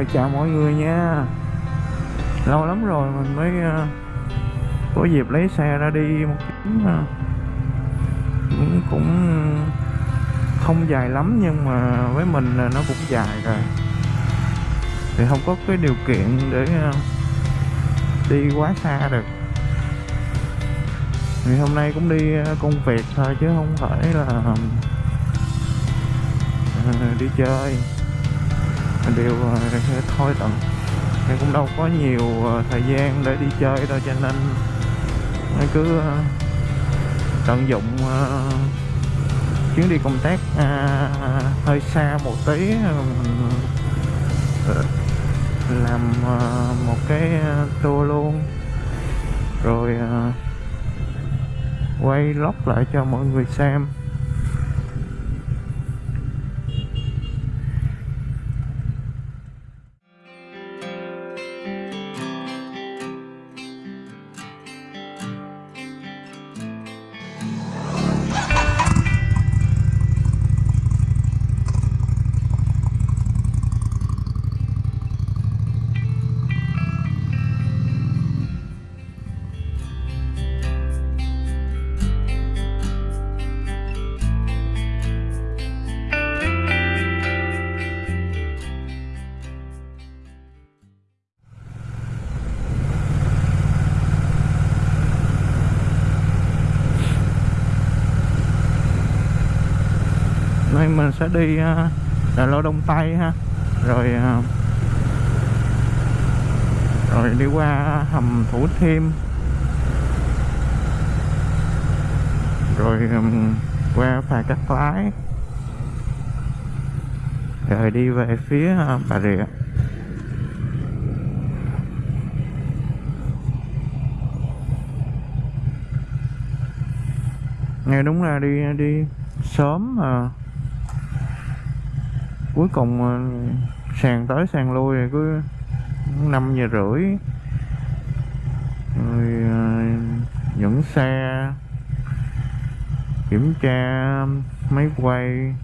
Rồi chào mọi người nha. Lâu lắm rồi mình mới uh, có dịp lấy xe ra đi một chuyến uh, cũng, cũng không dài lắm nhưng mà với mình là nó cũng dài rồi. Thì không có cái điều kiện để uh, đi quá xa được. Thì hôm nay cũng đi công việc thôi chứ không phải là đi chơi đều ờ, thôi tận thì cũng đâu có nhiều ờ, thời gian để đi chơi đâu cho nên cứ ờ, tận dụng chuyến đi công tác à, hơi xa một tí mình làm một cái tour luôn. Rồi quay lóc lại cho mọi người xem. Mình sẽ đi à, Đà Lô Đông Tây ha. Rồi à, rồi đi qua hầm Thủ Thiêm. Rồi qua phà Cát Lái. Rồi đi về phía à, Bà Rịa. Nghe đúng là đi đi sớm mà cuối cùng ờ, sàn tới sàn lui rồi cứ năm giờ rưỡi. Rồi ờ, dẫn xe, kiểm tra máy quay.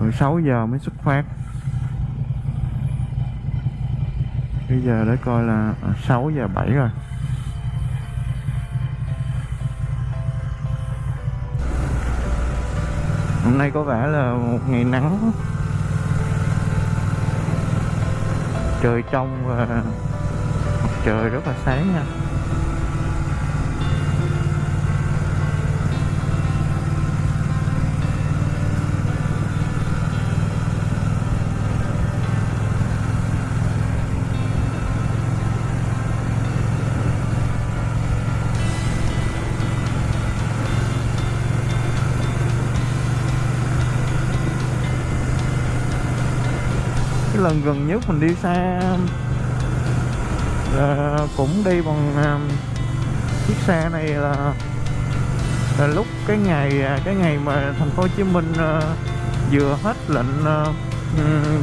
Rồi 6 giờ mới xuất phát. Bây giờ để coi là ờ, 6 giờ 7 rồi. Hôm nay có vẻ là một ngày nắng. Trời trong và mặt trời rất là sáng nha. Lần gần nhất mình đi xa. Là cũng đi bằng um, chiếc xe này là là lúc cái ngày à, cái ngày mà thành phố Hồ Chí Minh ờ, vừa hết lệnh ờ,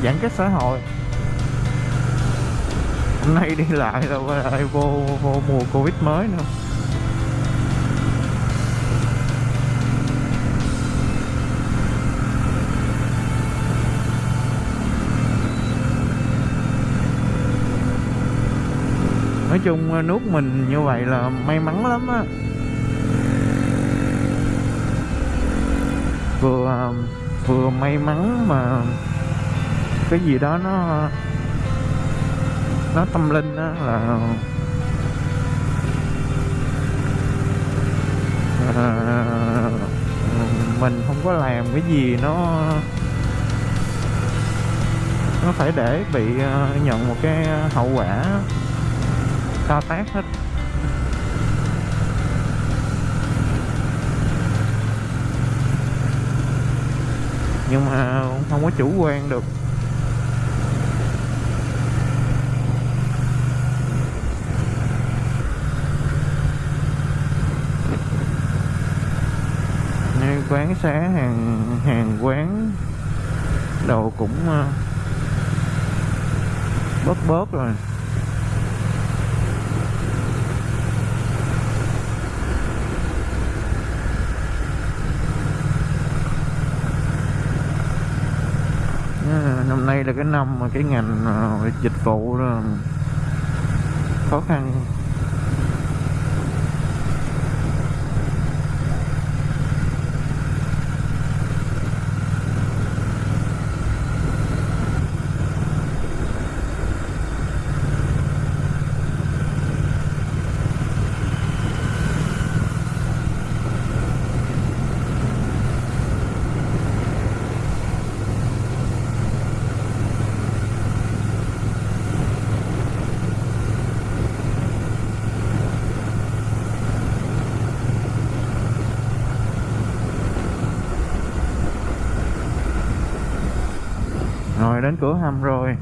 giãn cách xã hội. Hôm nay đi lại là lại vô vô mùa Covid mới nữa. Nói chung ờ, nước mình như vậy là may mắn lắm á. Vừa ờ, vừa may mắn mà cái gì đó nó nó tâm linh á là à, mình không có làm cái gì nó nó phải để bị nhận một cái hậu quả to tát hết. Nhưng mà không có chủ quan được. Như quán xá hàng hàng quán đồ cũng ờ, bớt bớt rồi. Năm nay là cái năm mà cái ngành ờ, dịch vụ khó khăn rồi đến cửa hầm rồi.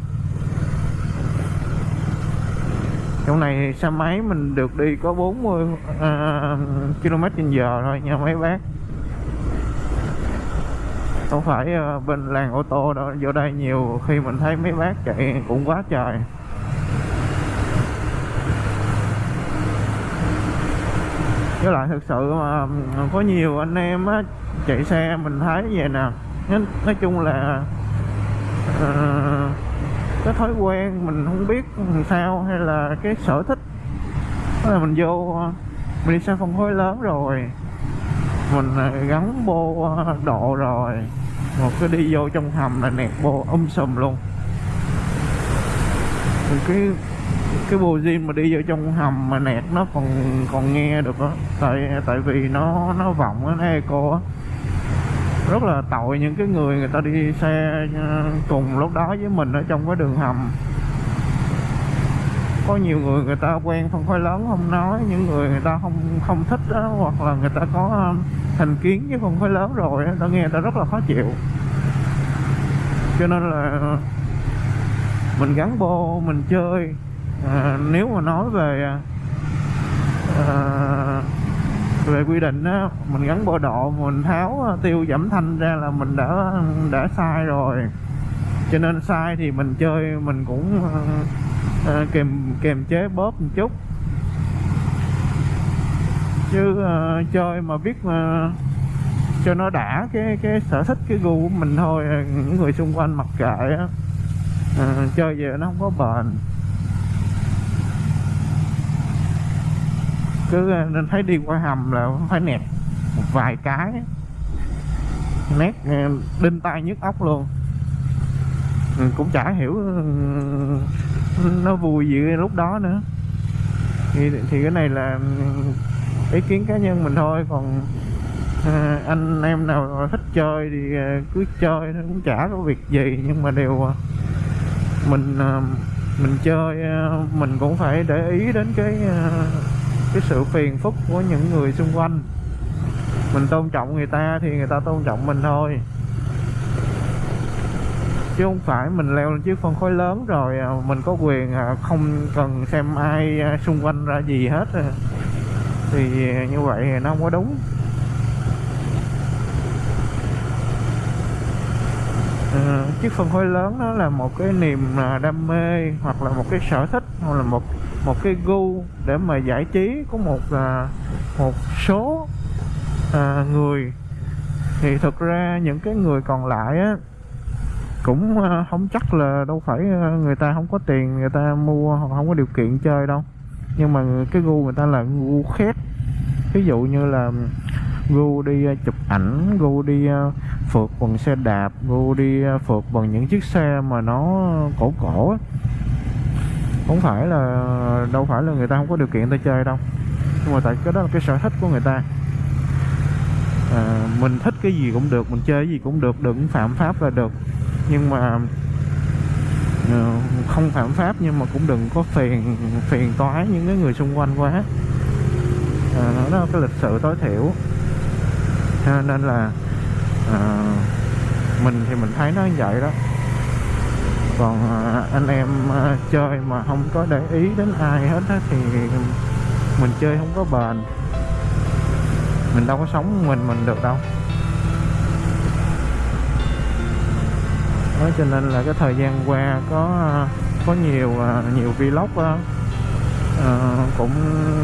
Chỗ này xe máy mình được đi có 40 uh, à, km trên giờ thôi nha mấy bác. Không phải uh, bên làng ô tô đâu vô đây nhiều khi mình thấy mấy bác chạy cũng quá trời. Với lại thực sự mà có nhiều anh em á chạy xe mình thấy vậy nè. Nói chung là Ờ, cái thói quen mình không biết làm sao hay là cái sở thích. Là mình vô ờ, mình đi sang phân khối lớn rồi. Mình ờ, gắn bô độ rồi. Một cái đi vô trong hầm là nẹt bô um sùm luôn. Cái cái bô zin mà đi vô trong hầm mà nẹt nó còn còn nghe được á. Tại tại vì nó nó vọng á nó eco á rất là tội những cái người người ta đi xe ờ, cùng lúc đó với mình ở trong cái đường hầm. Có nhiều người người ta quen phân khối lớn không nói những người người ta không không thích đó, hoặc là người ta có ờ, thành kiến với phân khối lớn rồi ta nghe người ta rất là khó chịu. Cho nên là mình gắn bô mình chơi à, nếu mà nói về à, về quy định á mình gắn bộ độ mình tháo à, tiêu giảm thanh ra là mình đã đã sai rồi. Cho nên sai thì mình chơi mình cũng uh, kềm kềm chế bóp một chút. Chứ uh, chơi mà biết mà cho nó đã cái cái sở thích cái gu của mình thôi những người xung quanh mặc kệ á. Uh, chơi về nó không có bền. Cứ ờ, nên thấy đi qua hầm là phải nẹt một vài cái. Nét ờ, đinh tay nhức óc luôn. Ừ, cũng chả hiểu ờ, nó vui gì lúc đó nữa. Thì, thì cái này là ừ, ý kiến cá nhân mình thôi. Còn à, anh em nào thích chơi thì cứ chơi nó cũng chả có việc gì. Nhưng mà đều mình mình chơi mình cũng phải để ý đến cái cái sự phiền phức của những người xung quanh. Mình tôn trọng người ta thì người ta tôn trọng mình thôi. Chứ không phải mình leo lên chiếc phân khối lớn rồi à, mình có quyền à, không cần xem ai à, xung quanh ra gì hết thì như vậy nó không có đúng. Chiếc phân khối lớn nó là một cái niềm đam mê hoặc là một cái sở thích, hoặc là một một cái gu để mà giải trí. Của một à, một số à, người. Thì thực ra những cái người còn lại á cũng à, không chắc là đâu phải à, người ta không có tiền người ta mua hoặc không có điều kiện chơi đâu. Nhưng mà cái gu người ta là gu khác. Ví dụ như là gu đi à, chụp ảnh gu đi à, phượt bằng xe đạp gu đi phượt bằng những chiếc xe mà nó cổ cổ á không phải là đâu phải là người ta không có điều kiện ta chơi đâu. Nhưng mà tại cái đó là cái sở thích của người ta. À, mình thích cái gì cũng được mình chơi cái gì cũng được đừng phạm pháp là được. Nhưng mà ờ, không phạm pháp nhưng mà cũng đừng có phiền phiền toái những cái người xung quanh quá. À, đó là cái lịch sự tối thiểu. À, nên là à, mình thì mình thấy nó như vậy đó còn à, anh em à, chơi mà không có để ý đến ai hết á thì mình chơi không có bền. Mình đâu có sống mình mình được đâu. Đó cho nên là cái thời gian qua có à, có nhiều nhiều vlog đó, uh, ờ, cũng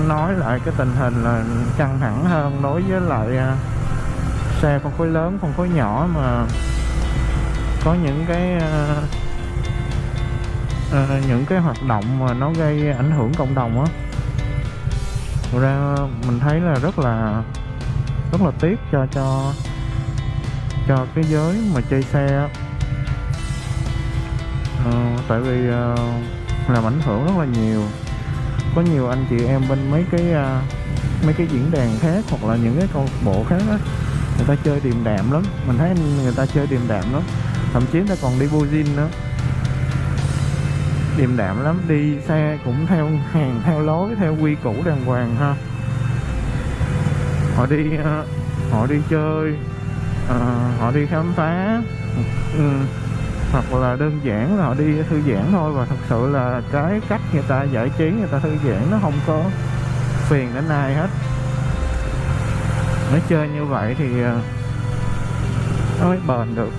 nói lại cái tình hình là căng thẳng hơn đối với lại uh, xe phân khối lớn phân khối nhỏ mà có những cái uh, Ờ, những cái hoạt động mà nó gây ảnh hưởng cộng đồng á ra mình thấy là rất là rất là tiếc cho cho cho cái giới mà chơi xe á. À, tại vì à, làm ảnh hưởng rất là nhiều. Có nhiều anh chị em bên mấy cái à, mấy cái diễn đàn khác hoặc là những cái câu bộ khác á người ta chơi điềm đạm lắm. Mình thấy người ta chơi điềm đạm lắm. Thậm chí người ta còn đi vô nữa điềm đạm lắm, đi xe cũng theo hàng, theo lối, theo quy củ đàng hoàng ha. Họ đi ờ, họ đi chơi ờ, họ đi khám phá ừ, hoặc là đơn giản là họ đi thư giãn thôi, và thật sự là cái cách người ta giải trí, người ta thư giãn nó không có phiền đến ai hết. Nó chơi như vậy thì ờ, nó mới bền được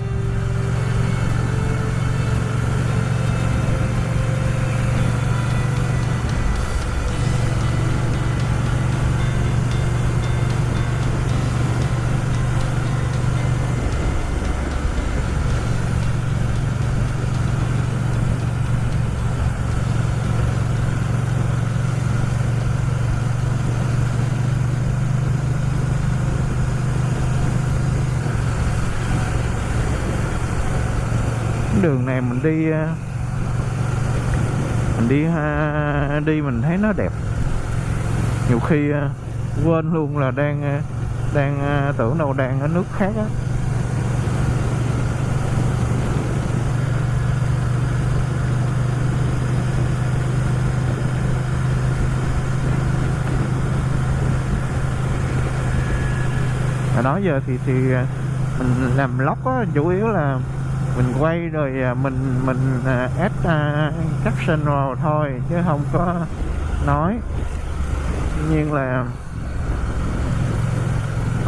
đường này mình đi ờ, mình đi ờ, đi mình thấy nó đẹp. Nhiều khi ờ, quên luôn là đang đang tưởng đâu đang ở nước khác á. Nói đó giờ thì thì mình làm lóc á, chủ yếu là mình quay rồi à, mình mình à, add uh, caption vào thôi chứ không có nói. Tuy nhiên là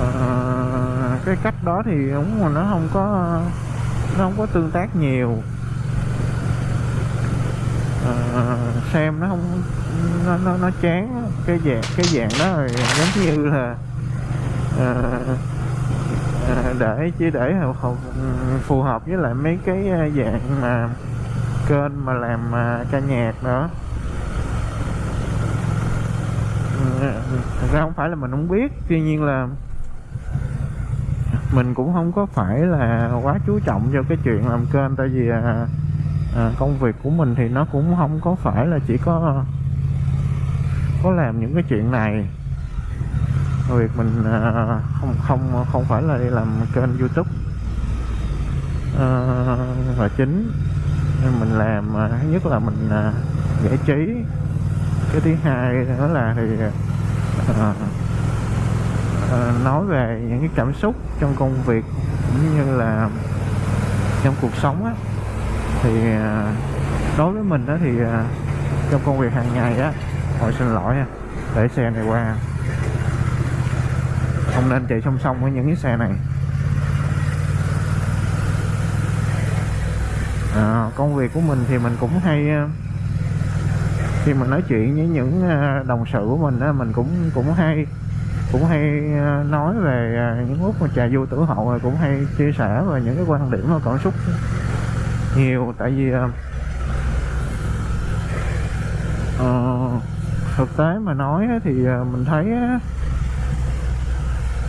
uh, cái cách đó thì đúng là nó không có nó không có tương tác nhiều. Uh, xem nó không nó nó nó chán cái dạng cái dạng đó rồi giống như là uh, để chỉ để hầu- phù hợp với lại mấy cái ờ, dạng mà kênh mà làm ờ, ca nhạc nữa. Thật ra không phải là mình không biết tuy nhiên là mình cũng không có phải là quá chú trọng cho cái chuyện làm kênh tại vì à, à, công việc của mình thì nó cũng không có phải là chỉ có có làm những cái chuyện này việc mình à, không không không phải là đi làm kênh youtube. À, là chính. Nên mình làm à, thứ nhất là mình à, giải trí. Cái thứ hai nữa là thì à, à, nói về những cái cảm xúc trong công việc cũng như là trong cuộc sống á. Thì à, đối với mình đó thì à, trong công việc hàng ngày á hồi xin lỗi nha để xe này qua không nên chạy song song với những cái xe này. À, công việc của mình thì mình cũng hay ờ, khi mình nói chuyện với những ờ, đồng sự của mình á mình cũng cũng hay cũng hay ờ, nói về những lúc mà trà du tử hậu rồi cũng hay chia sẻ về những cái quan điểm và cảm xúc nhiều. Tại vì uh, thực tế mà nói thì mình thấy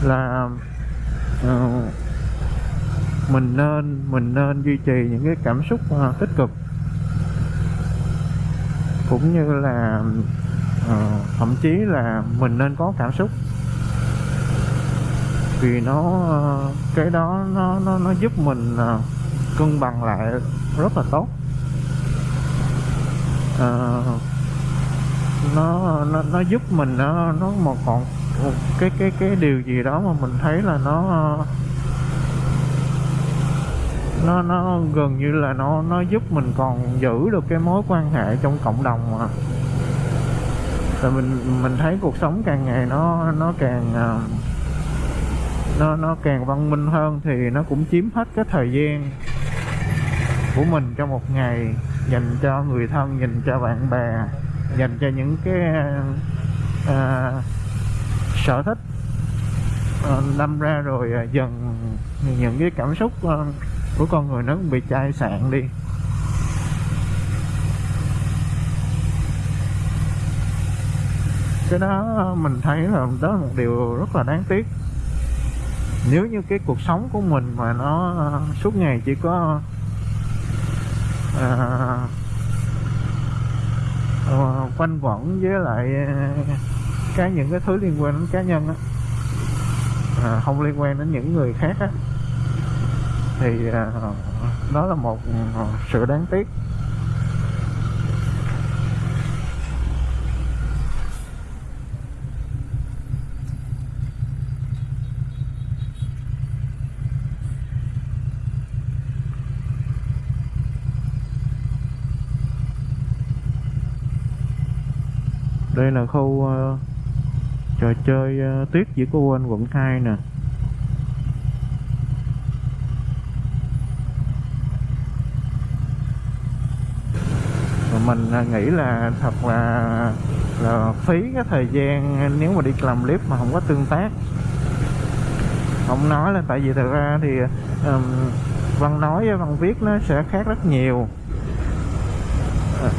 là uh, mình nên mình nên duy trì những cái cảm xúc uh, tích cực. Cũng như là uh, thậm chí là mình nên có cảm xúc. Vì nó uh, cái đó nó nó nó giúp mình uh, cân bằng lại rất là tốt. Uh, nó nó nó giúp mình nó nó một còn một cái cái cái điều gì đó mà mình thấy là nó ờ, nó nó gần như là nó nó giúp mình còn giữ được cái mối quan hệ trong cộng đồng mà. Rồi mình mình thấy cuộc sống càng ngày nó nó càng ờ, nó nó càng văn minh hơn thì nó cũng chiếm hết cái thời gian của mình trong một ngày dành cho người thân dành cho bạn bè dành cho những cái uh, sở thích. Ờ, đâm ra rồi ờ, dần những cái cảm xúc ờ, của con người nó cũng bị chai sạn đi. Cái đó mình thấy là đó là một điều rất là đáng tiếc. Nếu như cái cuộc sống của mình mà nó suốt ngày chỉ có à, quanh quẩn với lại cái những cái thứ liên quan đến cá nhân á. À, không liên quan đến những người khác á. Thì à, đó là một ừ, sự đáng tiếc. Đây là khu uh, trò chơi uh, tuyết chỉ cô quên quận 2 nè. Mình ờ, nghĩ là thật là là phí cái thời gian nếu mà đi làm clip mà không có tương tác. Không nói là tại vì thật ra thì um, văn nói với văn viết nó sẽ khác rất nhiều. Ờ,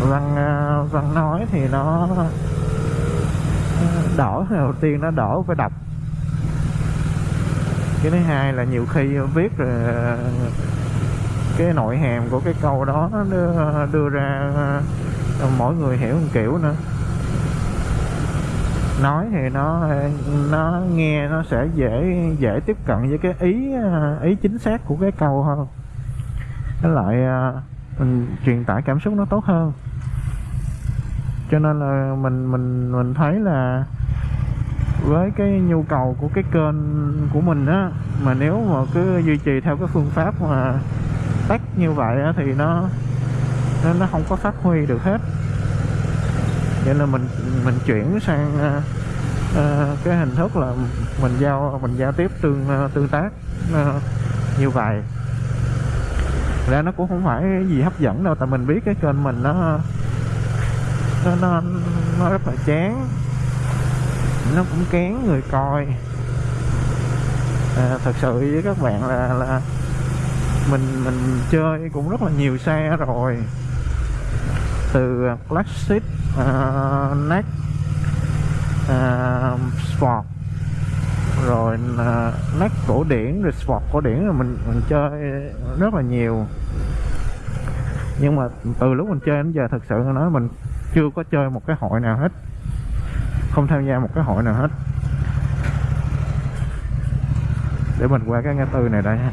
văn văn nói thì nó đỏ đầu tiên nó đỏ phải đọc. Cái thứ hai là nhiều khi viết rồi cái nội hàm của cái câu đó đưa, đưa ra ờ, mỗi người hiểu một kiểu nữa. Nói thì nó nó nghe nó sẽ dễ dễ tiếp cận với cái ý ý chính xác của cái câu hơn. Cái lại ờ, mình truyền tải cảm xúc nó tốt hơn. Cho nên là mình mình mình thấy là với cái nhu cầu của cái kênh của mình á mà nếu mà cứ duy trì theo cái phương pháp mà tách như vậy á, thì nó nó nó không có phát huy được hết. Vậy là mình mình chuyển sang uh, uh, cái hình thức là mình giao mình giao tiếp tương uh, tương tác uh, như vậy. Ra nó cũng không phải gì hấp dẫn đâu tại mình biết cái kênh mình nó nó nó, nó rất là chán nó cũng kén người coi. À, thật sự với các bạn là là mình mình chơi cũng rất là nhiều xe rồi. Từ à, classic uh, neck uh, sport. Rồi à, uh, next cổ điển rồi sport cổ điển rồi mình mình chơi rất là nhiều. Nhưng mà từ lúc mình chơi đến giờ thật sự nói mình chưa có chơi một cái hội nào hết không tham gia một cái hội nào hết. Để mình qua cái ngã tư này đây ha.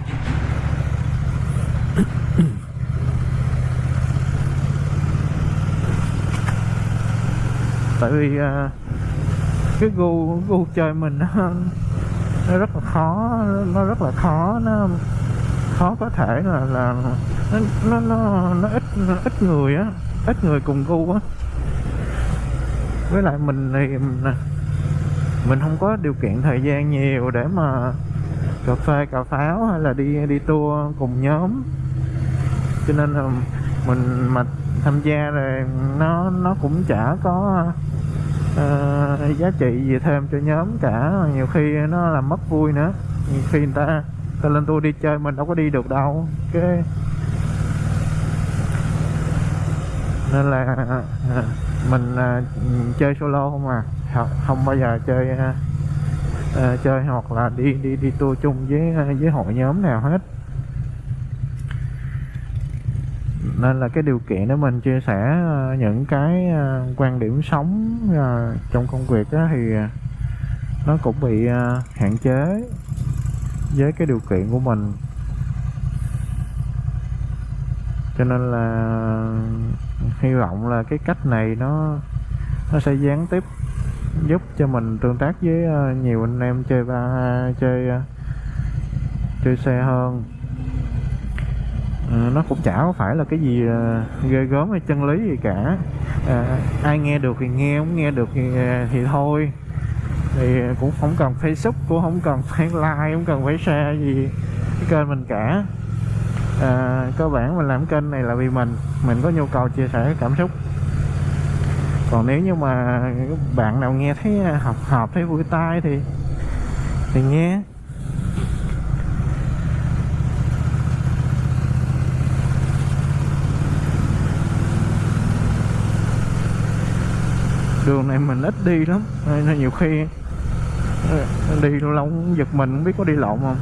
Tại vì uh, cái gu gu chơi mình nó, nó rất là khó nó rất là khó nó khó có thể là là nó nó nó, nó ít nó ít người á ít người cùng gu á với lại mình thì à, mình không có điều kiện thời gian nhiều để mà cà phê cà pháo hay là đi đi tour cùng nhóm. Cho nên là mình mà tham gia rồi nó nó cũng chả có uh, giá trị gì thêm cho nhóm cả. Nhiều khi nó làm mất vui nữa. Nhiều khi người ta ta lên tour đi chơi mình đâu có đi được đâu. Cái nên là uh, mình uh, chơi solo không à? Không bao giờ chơi uh, uh, chơi hoặc là đi đi đi tour chung với với hội nhóm nào hết. Nên là cái điều kiện để mình chia sẻ những cái quan điểm sống trong công việc thì nó cũng bị hạn chế với cái điều kiện của mình. Cho nên là hy vọng là cái cách này nó nó sẽ gián tiếp giúp cho mình tương tác với ờ, nhiều anh em chơi ba chơi ờ, chơi xe hơn. Ờ, nó cũng chả có phải là cái gì ghê gớm hay chân lý gì cả. À, ai nghe được thì nghe không nghe được thì, thì thôi. Thì cũng không cần facebook cũng không cần phải like không cần phải share gì cái kênh mình cả à, cơ bản mình làm kênh này là vì mình. Mình có nhu cầu chia sẻ cảm xúc. Còn nếu như mà bạn nào nghe thấy à, hợp hợp thấy vui tai thì thì nghe. Đường này mình ít đi lắm nên nhiều khi à, đi lâu lâu giật mình không biết có đi lộn không.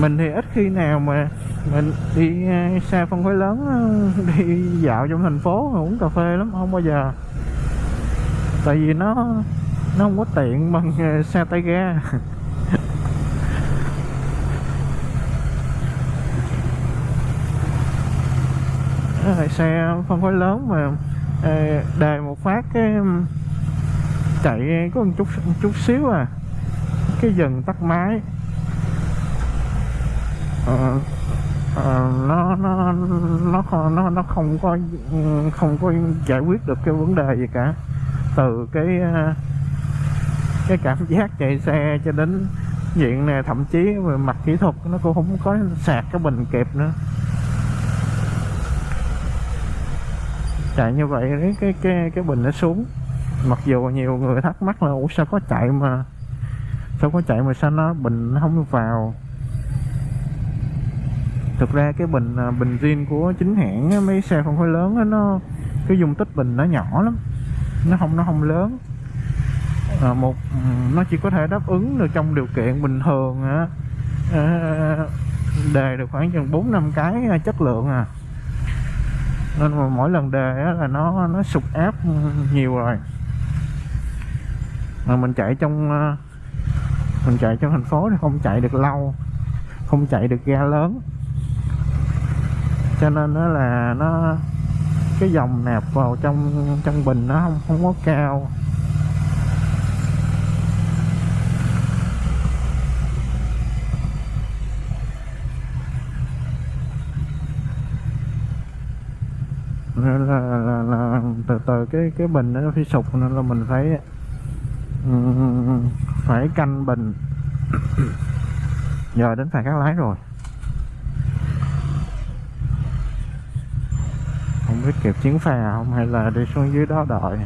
Mình thì ít khi nào mà mình đi à, xe phân khối lớn à, đi dạo trong thành phố uống cà phê lắm, không bao giờ. Tại vì nó nó không có tiện bằng à, xe tay ga. Xe phân khối lớn mà đề một phát cái chạy có một chút một chút xíu à. Cái dần tắt máy. Ờ, ờ, nó nó nó không nó nó không có không có giải quyết được cái vấn đề gì cả. Từ cái ờ, cái cảm giác chạy xe cho đến diện này thậm chí về mặt kỹ thuật nó cũng không có sạc cái bình kịp nữa. Chạy như vậy, cái cái cái cái bình nó xuống. Mặc dù nhiều người thắc mắc là, ủa, sao có chạy mà, sao có chạy mà sao nó bình nó không vào? Thực ra cái bình à, bình zin của chính hãng mấy xe phân khối lớn nó cái dung tích bình nó nhỏ lắm. Nó không nó không lớn. À, một nó chỉ có thể đáp ứng được trong điều kiện bình thường á. À, đề được khoảng chừng bốn năm cái à, chất lượng à. Nên mà mỗi lần đề là nó nó sụt áp nhiều rồi. Mà mình chạy trong à, mình chạy trong thành phố thì không chạy được lâu không chạy được ga lớn cho nên nó là nó cái dòng nạp vào trong trong bình nó không không có cao. Nên là, là, là từ từ cái cái bình nó phải sụp nên là mình phải ừ, phải canh bình. Giờ đến phải các lái rồi. Biết kịp chuyến phà không? Hay là đi xuống dưới đó đợi?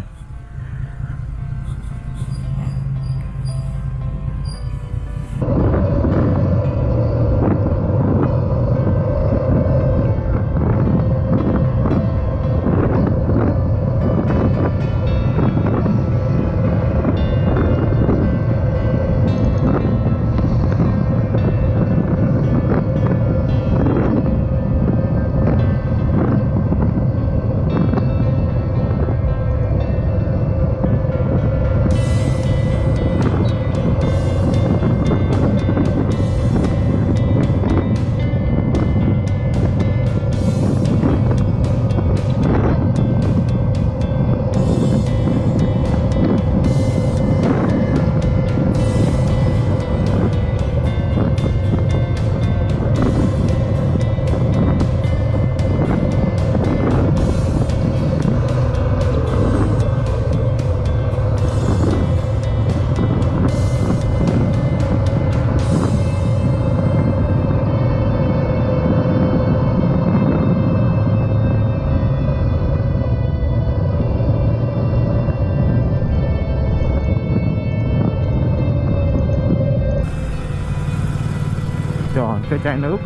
Chai nước.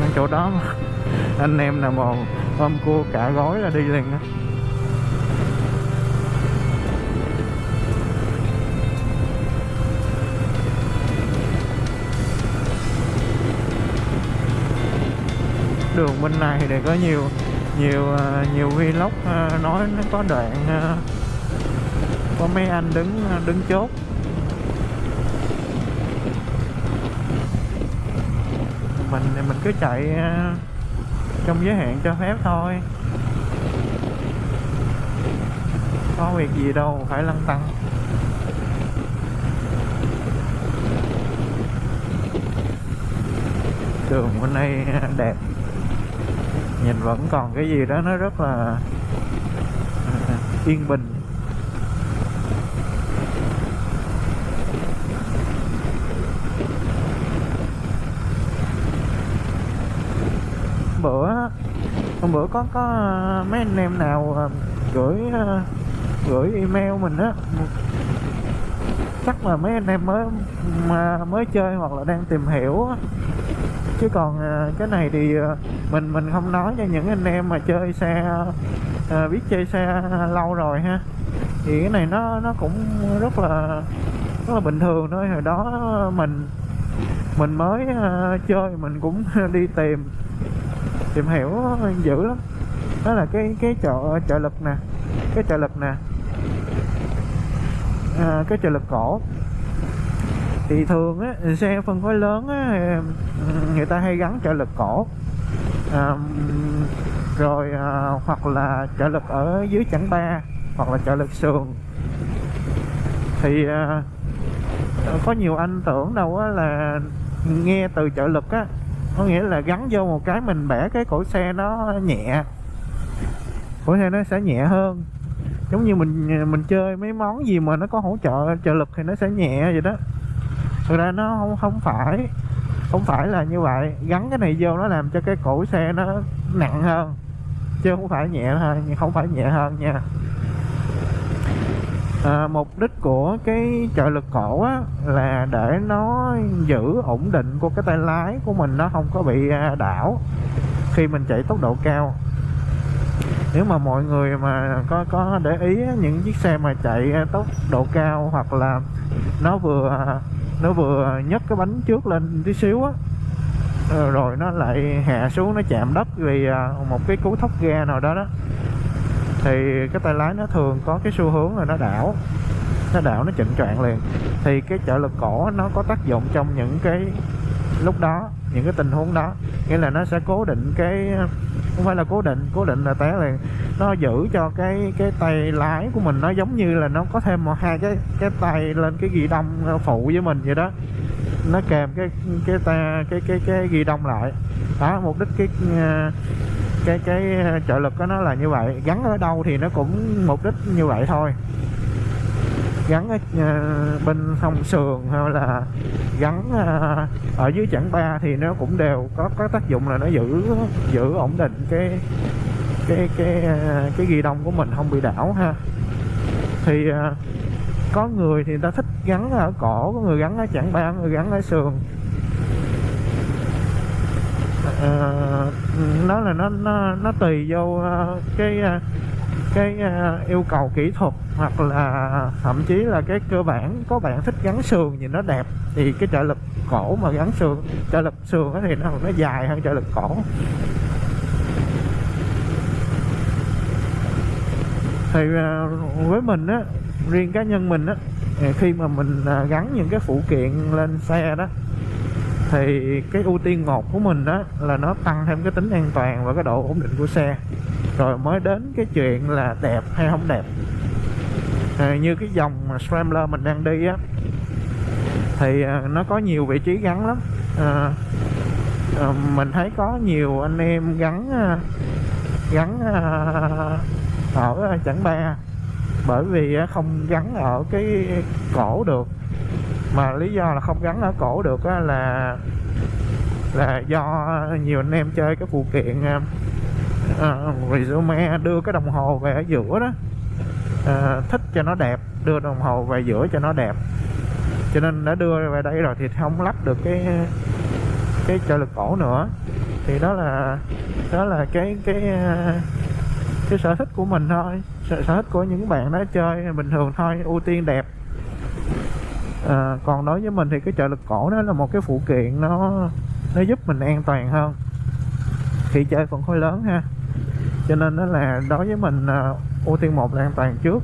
Ngay chỗ đó mà anh em nào mà ôm cua cả gói là đi liền á. Đường bên này thì có nhiều nhiều ờ, nhiều vlog ờ, nói nó có đoạn ờ, có mấy anh đứng đứng chốt. Mình thì mình cứ chạy à, trong giới hạn cho phép thôi. Có việc gì đâu, phải lăn tăng đường bên đây đẹp, nhìn vẫn còn cái gì đó nó rất là à, yên bình bữa hôm bữa có có ờ, mấy anh em nào ờ, gửi ờ, gửi email mình á chắc là mấy anh em mới, mà mới chơi hoặc là đang tìm hiểu á. chứ còn cái này thì mình mình không nói cho những anh em mà chơi xe biết chơi xe lâu rồi ha. Thì cái này nó nó cũng rất là rất là bình thường thôi. Hồi đó mình mình mới chơi mình cũng đi tìm tìm hiểu ờ, dữ lắm. Đó là cái cái chợ trợ lực nè cái trợ lực nè. À, cái trợ lực cổ. Thì thường á xe phân khối lớn á người ta hay gắn trợ lực cổ. À, rồi à, hoặc là trợ lực ở dưới chắn ba hoặc là trợ lực sườn. Thì à, có nhiều anh tưởng đâu á là nghe từ trợ lực á có nghĩa là gắn vô một cái mình bẻ cái cổ xe nó nhẹ. Cổ xe nó sẽ nhẹ hơn. Giống như mình mình chơi mấy món gì mà nó có hỗ trợ trợ lực thì nó sẽ nhẹ vậy đó. Thực ra nó không không phải không phải là như vậy. Gắn cái này vô nó làm cho cái cổ xe nó nặng hơn. Chứ không phải nhẹ thôi không phải nhẹ hơn nha à, mục đích của cái trợ lực cổ á, là để nó giữ ổn định của cái tay lái của mình nó không có bị à, đảo khi mình chạy tốc độ cao. Nếu mà mọi người mà có có để ý những chiếc xe mà chạy à, tốc độ cao hoặc là nó vừa à, nó vừa nhấc cái bánh trước lên tí xíu á ờ, rồi nó lại hạ xuống nó chạm đất vì một cái cú thốc ga nào đó đó thì cái tay lái nó thường có cái xu hướng là nó đảo nó đảo, nó chỉnh choạng liền. Thì cái trợ lực cổ nó có tác dụng trong những cái lúc đó, những cái tình huống đó. Nghĩa là nó sẽ cố định cái, không phải là cố định cố định là té liền. Nó giữ cho cái cái tay lái của mình nó giống như là nó có thêm một hai cái cái tay lên cái ghi đông phụ với mình vậy đó. Nó kèm cái cái ta, cái cái cái ghi đông lại. Đó, mục đích cái à, cái cái ờ, trợ lực của nó là như vậy. Gắn ở đâu thì nó cũng mục đích như vậy thôi. Gắn ở ờ, bên hông sườn hay là gắn ờ, ở dưới chẳng ba thì nó cũng đều có có tác dụng là nó giữ giữ ổn định cái cái cái cái ghi đông của mình, không bị đảo ha. Thì có người thì người ta thích gắn ở cổ, có người gắn ở chẳng ba người gắn ở sườn. Ờ, uh, nó là nó nó nó tùy vô uh, cái uh, cái uh, yêu cầu kỹ thuật hoặc là thậm chí là cái cơ bản. Có bạn thích gắn sườn nhìn nó đẹp thì cái trợ lực cổ mà gắn sườn trợ lực sườn thì nó nó dài hơn trợ lực cổ. Thì uh, với mình á riêng cá nhân mình á khi mà mình gắn những cái phụ kiện lên xe đó thì cái ưu tiên một của mình đó là nó tăng thêm cái tính an toàn và cái độ ổn định của xe. Rồi mới đến cái chuyện là đẹp hay không đẹp. À, như cái dòng Scrambler mình đang đi á thì à, nó có nhiều vị trí gắn lắm. À, à, mình thấy có nhiều anh em gắn à, gắn à, ở chẳng ba. Bởi vì à, không gắn ở cái cổ được mà lý do là không gắn ở cổ được á, là là do nhiều anh em chơi cái phụ kiện uh, resume đưa cái đồng hồ về ở giữa đó. Uh, thích cho nó đẹp đưa đồng hồ về giữa cho nó đẹp. Cho nên đã đưa về đây rồi thì không lắp được cái cái trợ lực cổ nữa. Thì đó là đó là cái cái cái sở thích của mình thôi. Sở, sở thích của những bạn đó chơi bình thường thôi ưu tiên đẹp à, còn đối với mình thì cái trợ lực cổ nó là một cái phụ kiện nó nó giúp mình an toàn hơn. Khi chơi phần khối lớn ha. Cho nên đó là đối với mình à, ưu tiên một là an toàn trước.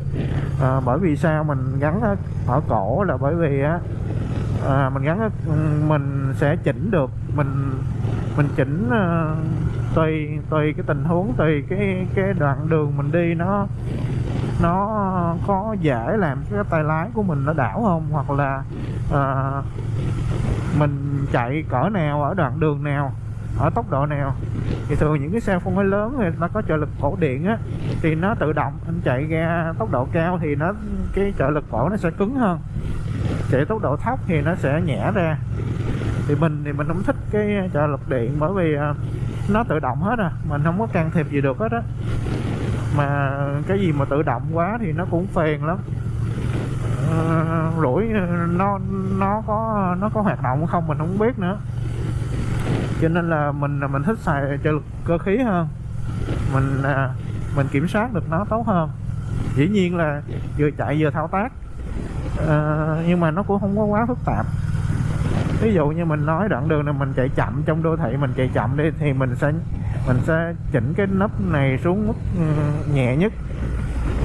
À, bởi vì sao? Mình gắn ở, ở cổ là bởi vì á à, mình gắn ừ, mình sẽ chỉnh được mình mình chỉnh uh, tùy tùy cái tình huống tùy cái cái đoạn đường mình đi nó nó có dễ làm cái tay lái của mình nó đảo không? Hoặc là uh, mình chạy cỡ nào ở đoạn đường nào ở tốc độ nào? Thì thường những cái xe phân khối lớn thì nó có trợ lực cổ điện á thì nó tự động anh chạy ra tốc độ cao thì nó cái trợ lực cổ nó sẽ cứng hơn. Chạy tốc độ thấp thì nó sẽ nhẹ ra. Thì mình thì mình không thích cái trợ lực điện bởi vì ờ, nó tự động hết à mình không có can thiệp gì được hết á mà cái gì mà tự động quá thì nó cũng phiền lắm. Ờ, Rủi ờ, nó nó có nó có hoạt động không mình không biết nữa. Cho nên là mình mình thích xài trợ lực cơ khí hơn. Mình à, mình kiểm soát được nó tốt hơn. Dĩ nhiên là vừa chạy vừa thao tác. À, nhưng mà nó cũng không có quá phức tạp. Ví dụ như mình nói đoạn đường này mình chạy chậm trong đô thị mình chạy chậm đi thì mình sẽ mình sẽ chỉnh cái nắp này xuống mức ừ, nhẹ nhất.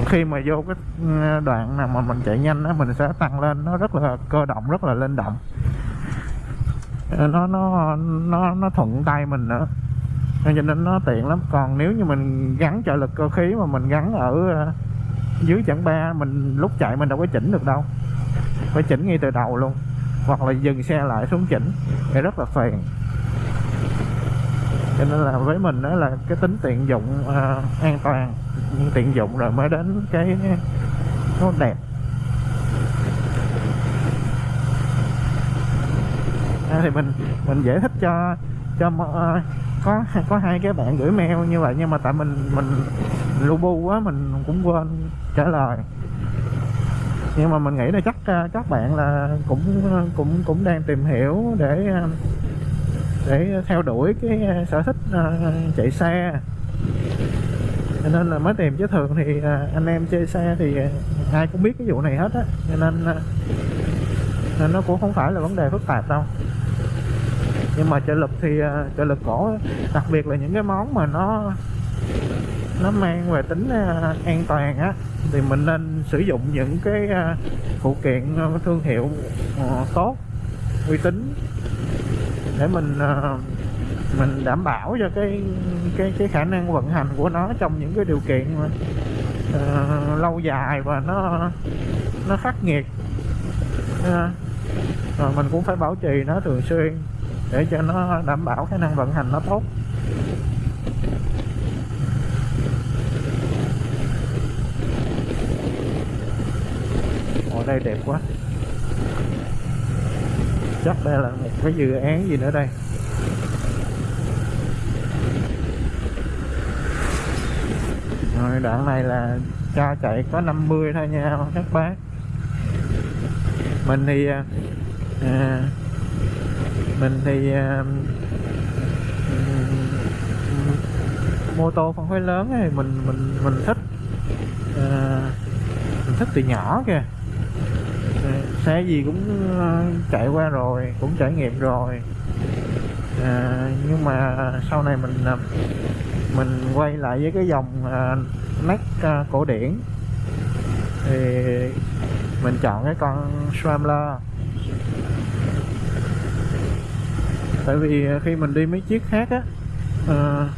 Khi mà vô cái ừ, đoạn nào mà mình chạy nhanh á, mình sẽ tăng lên, nó rất là cơ động, rất là linh động. Nó nó nó nó thuận tay mình nữa. Cho nên nó tiện lắm. Còn nếu như mình gắn trợ lực cơ khí mà mình gắn ở ờ, dưới chẳng ba, mình lúc chạy mình đâu có chỉnh được đâu. Phải chỉnh ngay từ đầu luôn. Hoặc là dừng xe lại xuống chỉnh. Thì rất là phiền cho nên là với mình đó là cái tính tiện dụng uh, an toàn tiện dụng rồi mới đến cái nó đẹp. À, thì mình mình giải thích cho cho uh, có có hai cái bạn gửi mail như vậy nhưng mà tại mình mình lu bu quá mình cũng quên trả lời. Nhưng mà mình nghĩ là chắc uh, các bạn là cũng cũng cũng đang tìm hiểu để uh, để theo đuổi cái ờ, sở thích ờ, chạy xe. Cho nên là mới tìm chứ thường thì ờ, anh em chơi xe thì ai cũng biết cái vụ này hết á. Cho nên nên nó cũng không phải là vấn đề phức tạp đâu. Nhưng mà trợ lực thì trợ lực cổ, đặc biệt là những cái món mà nó nó mang về tính an toàn á, thì mình nên sử dụng những cái phụ kiện thương hiệu tốt, uy tín để mình ờ, mình đảm bảo cho cái cái cái khả năng vận hành của nó trong những cái điều kiện mà, uh, lâu dài và nó nó khắc nghiệt. Ờ, uh, rồi mình cũng phải bảo trì nó thường xuyên để cho nó đảm bảo khả năng vận hành nó tốt. Ở đây đẹp quá chắc đây là một cái dự án gì nữa đây? Rồi đoạn này là cho chạy có 50 thôi nha các bác. Mình thì à, à mình thì à, mô tô phân khối lớn thì mình mình mình thích à, mình thích từ nhỏ kìa xe gì cũng ờ, chạy qua rồi cũng trải nghiệm rồi. À, nhưng mà sau này mình ờ, mình quay lại với cái dòng à, nét à, cổ điển. Thì mình chọn cái con Scrambler. Tại vì khi mình đi mấy chiếc khác á à,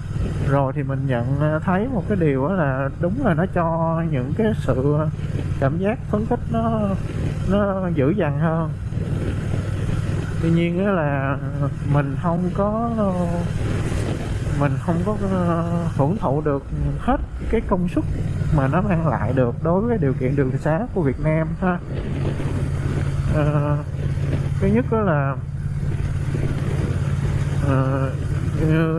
rồi thì mình nhận ờ, thấy một cái điều đó là đúng là nó cho những cái sự ờ, cảm giác phấn khích nó nó dữ dằn hơn. Tuy nhiên đó là mình không có mình không có ờ, hưởng thụ được hết cái công suất mà nó mang lại được đối với điều kiện đường xá của Việt Nam ha. À, thứ nhất đó là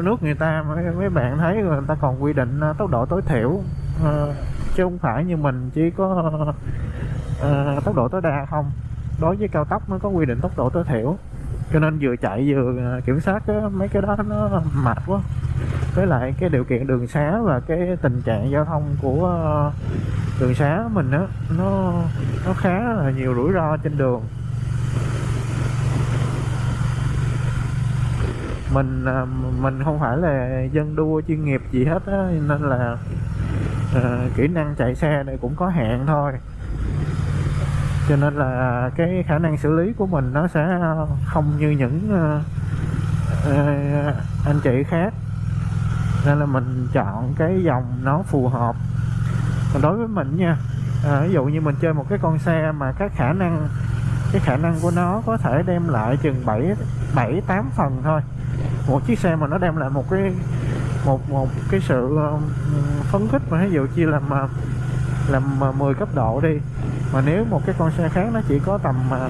nước người ta mấy, mấy bạn thấy người ta còn quy định à, tốc độ tối thiểu à, chứ không phải như mình chỉ có uh, tốc độ tối đa không. Đối với cao tốc nó có quy định tốc độ tối thiểu cho nên vừa chạy vừa kiểm soát cái, mấy cái đó nó mệt quá. Với lại cái điều kiện đường xá và cái tình trạng giao thông của đường xá mình á nó nó khá là nhiều rủi ro trên đường. Mình à, mình không phải là dân đua chuyên nghiệp gì hết á nên là uh, kỹ năng chạy xe này cũng có hạn thôi. Cho nên là cái khả năng xử lý của mình nó sẽ không như những uh, uh, anh chị khác. Nên là mình chọn cái dòng nó phù hợp. Còn đối với mình nha à, ví dụ như mình chơi một cái con xe mà các khả năng cái khả năng của nó có thể đem lại chừng 7 7 8 phần thôi một chiếc xe mà nó đem lại một cái, một một cái sự ờ, phấn khích mà ví dụ chia làm làm 10 cấp độ đi, mà nếu một cái con xe khác nó chỉ có tầm ờ,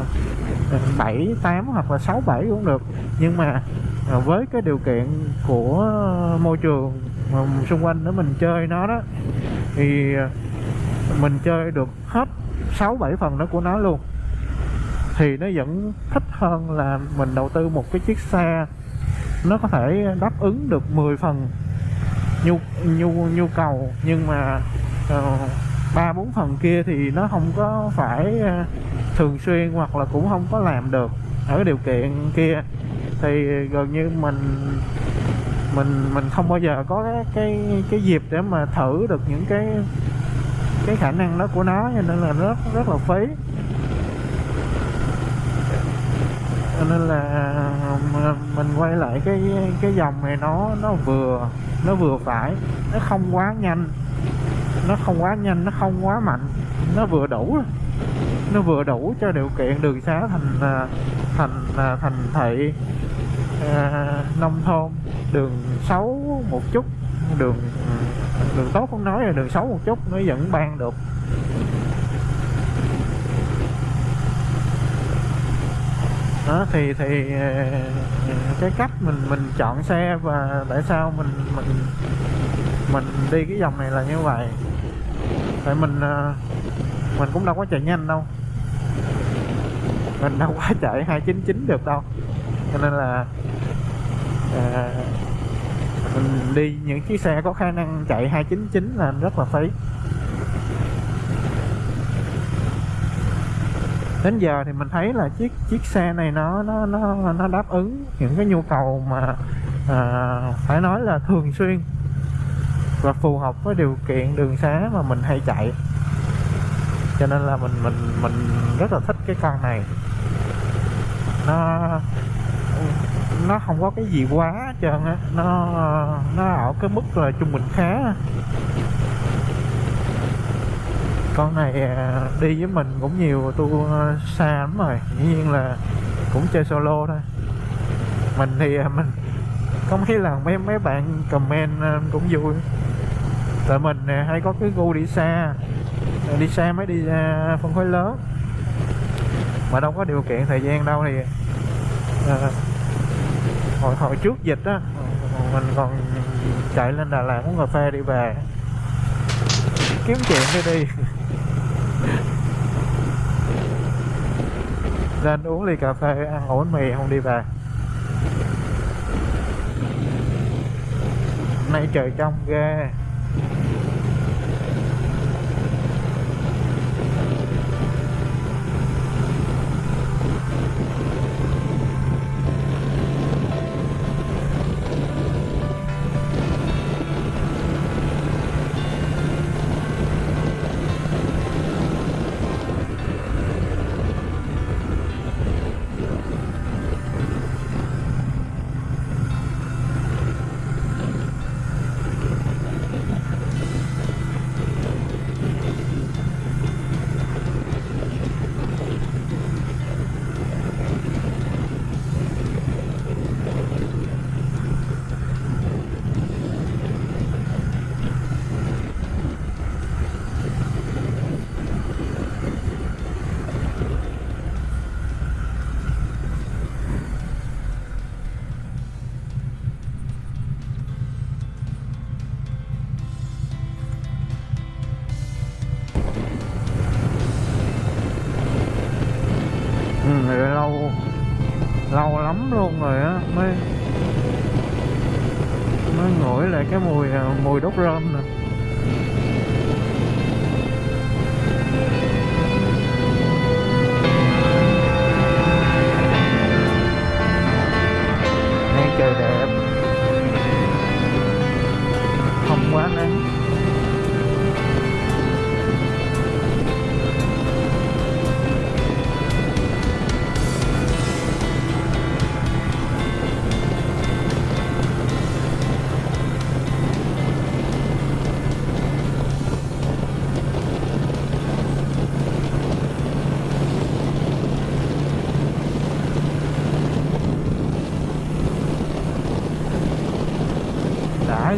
7 8 hoặc là 6 7 cũng được. Nhưng mà ờ, với cái điều kiện của môi trường mà xung quanh để mình chơi nó đó, thì mình chơi được hết sáu, bảy phần đó của nó luôn. Thì nó vẫn thích hơn là mình đầu tư một cái chiếc xe nó có thể đáp ứng được 10 phần nhu nhu nhu cầu nhưng mà ờ, ba uh, bốn phần kia thì nó không có phải uh, thường xuyên hoặc là cũng không có làm được ở điều kiện kia. Thì gần như mình mình mình không bao giờ có cái cái, cái dịp để mà thử được những cái cái khả năng đó của nó cho nên là rất rất là phí cho nên là mình quay lại cái cái dòng này nó nó vừa nó vừa phải nó không quá nhanh nó không quá nhanh nó không quá mạnh nó vừa đủ nó vừa đủ cho điều kiện đường xá thành à, thành à, thành thị à, nông thôn. Đường xấu một chút đường đường tốt không nói là đường xấu một chút nó vẫn ban được. Đó thì thì ờ, cái cách mình mình chọn xe và tại sao mình mình mình đi cái dòng này là như vậy. Tại mình ờ, mình cũng đâu có chạy nhanh đâu. Mình đâu có chạy 299 được đâu. Cho nên là à, mình đi những chiếc xe có khả năng chạy 299 là rất là phí. Đến giờ thì mình thấy là chiếc chiếc xe này nó nó nó nó đáp ứng những cái nhu cầu mà à, phải nói là thường xuyên và phù hợp với điều kiện đường xá mà mình hay chạy. Cho nên là mình mình mình rất là thích cái con này. Nó nó không có cái gì quá hết trơn á. Nó nó ở cái mức là trung bình khá con này à, đi với mình cũng nhiều tour à, xa lắm rồi. Dĩ nhiên là cũng chơi solo thôi. Mình thì à, mình có mấy lần mấy mấy bạn comment cũng vui. Tại mình hay có cái gu đi xa. Đi xa mới đi phân khối lớn. Mà đâu có điều kiện thời gian đâu thì à, hồi hồi trước dịch á mình còn chạy lên Đà Lạt uống cà phê đi về. Kiếm chuyện đi đi. lên uống ly cà phê, ăn ổ bánh mì, không đi về. Nay trời trong ghê.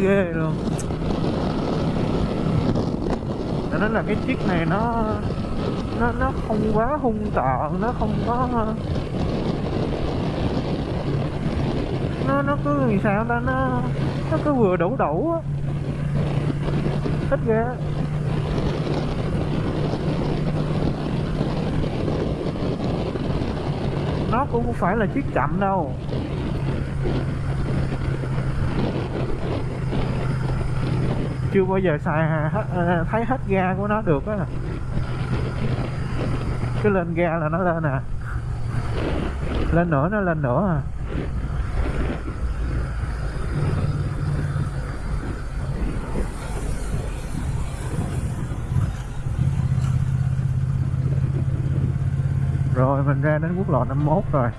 ghê luôn. Cho nên là cái chiếc này nó nó nó không quá hung tợn, nó không có, nó nó cứ làm sao ta, nó nó cứ vừa đủ đủ á. Thích ghê. Nó cũng không phải là chiếc chậm đâu. Chưa bao giờ xài hết, à, thấy hết ga của nó được á. Cứ lên ga là nó lên à. Lên nữa nó lên nữa à. Rồi mình ra đến quốc lộ 51 rồi.